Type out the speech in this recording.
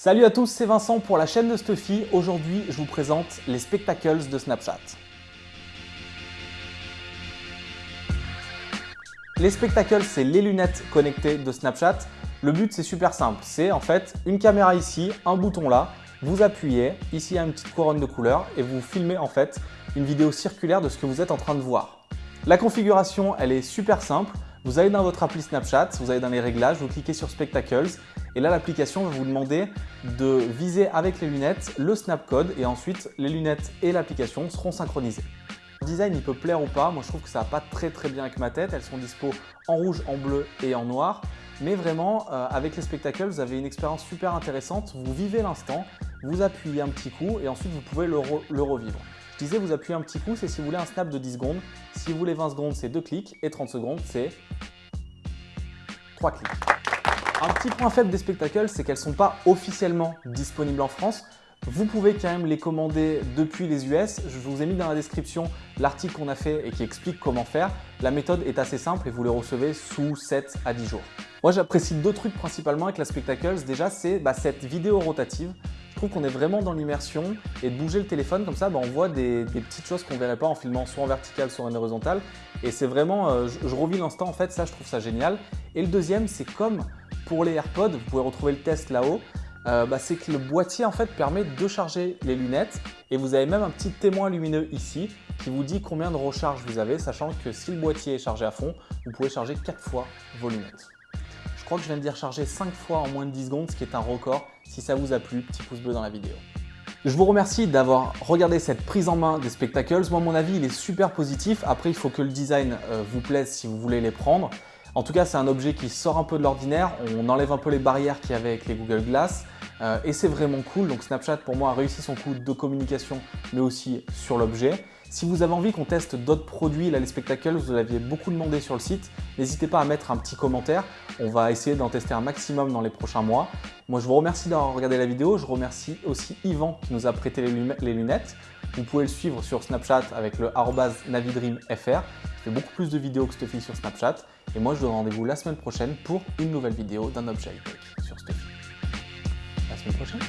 Salut à tous, c'est Vincent pour la chaîne de Stuffy. Aujourd'hui, je vous présente les spectacles de Snapchat. Les spectacles, c'est les lunettes connectées de Snapchat. Le but, c'est super simple. C'est en fait une caméra ici, un bouton là. Vous appuyez, ici il y a une petite couronne de couleur et vous filmez en fait une vidéo circulaire de ce que vous êtes en train de voir. La configuration, elle est super simple. Vous allez dans votre appli Snapchat, vous allez dans les réglages, vous cliquez sur Spectacles et là l'application va vous demander de viser avec les lunettes le snapcode et ensuite les lunettes et l'application seront synchronisées. Le design il peut plaire ou pas, moi je trouve que ça va pas très très bien avec ma tête, elles sont dispo en rouge, en bleu et en noir mais vraiment euh, avec les spectacles vous avez une expérience super intéressante, vous vivez l'instant, vous appuyez un petit coup et ensuite vous pouvez le, le revivre. Je disais, vous appuyez un petit coup, c'est si vous voulez un snap de 10 secondes. Si vous voulez 20 secondes, c'est 2 clics. Et 30 secondes, c'est 3 clics. Un petit point faible des spectacles, c'est qu'elles ne sont pas officiellement disponibles en France. Vous pouvez quand même les commander depuis les US. Je vous ai mis dans la description l'article qu'on a fait et qui explique comment faire. La méthode est assez simple et vous les recevez sous 7 à 10 jours. Moi, j'apprécie deux trucs principalement avec la Spectacles. Déjà, c'est bah, cette vidéo rotative. Je trouve qu'on est vraiment dans l'immersion et de bouger le téléphone comme ça, bah, on voit des, petites choses qu'on ne verrait pas en filmant soit en vertical, soit en horizontal. Et c'est vraiment, euh, je, revis l'instant en fait, ça je trouve ça génial. Et le deuxième, c'est comme pour les AirPods, vous pouvez retrouver le test là-haut, euh, bah, c'est que le boîtier en fait permet de charger les lunettes et vous avez même un petit témoin lumineux ici qui vous dit combien de recharge vous avez, sachant que si le boîtier est chargé à fond, vous pouvez charger 4 fois vos lunettes. Je crois que je viens de dire charger 5 fois en moins de 10 secondes, ce qui est un record. Si ça vous a plu, petit pouce bleu dans la vidéo. Je vous remercie d'avoir regardé cette prise en main des spectacles. Moi, mon avis, il est super positif. Après, il faut que le design euh, vous plaise si vous voulez les prendre. En tout cas, c'est un objet qui sort un peu de l'ordinaire. On enlève un peu les barrières qu'il y avait avec les Google Glass. Euh, et c'est vraiment cool. Donc Snapchat, pour moi, a réussi son coup de communication, mais aussi sur l'objet. Si vous avez envie qu'on teste d'autres produits, là les spectacles, vous l'aviez beaucoup demandé sur le site, n'hésitez pas à mettre un petit commentaire. On va essayer d'en tester un maximum dans les prochains mois. Moi, je vous remercie d'avoir regardé la vidéo. Je remercie aussi Yvan qui nous a prêté les lunettes. Vous pouvez le suivre sur Snapchat avec le navidreamfr. Il fait beaucoup plus de vidéos que Stuffy sur Snapchat. Et moi, je vous donne rendez-vous la semaine prochaine pour une nouvelle vidéo d'un objet sur Stuffy. La semaine prochaine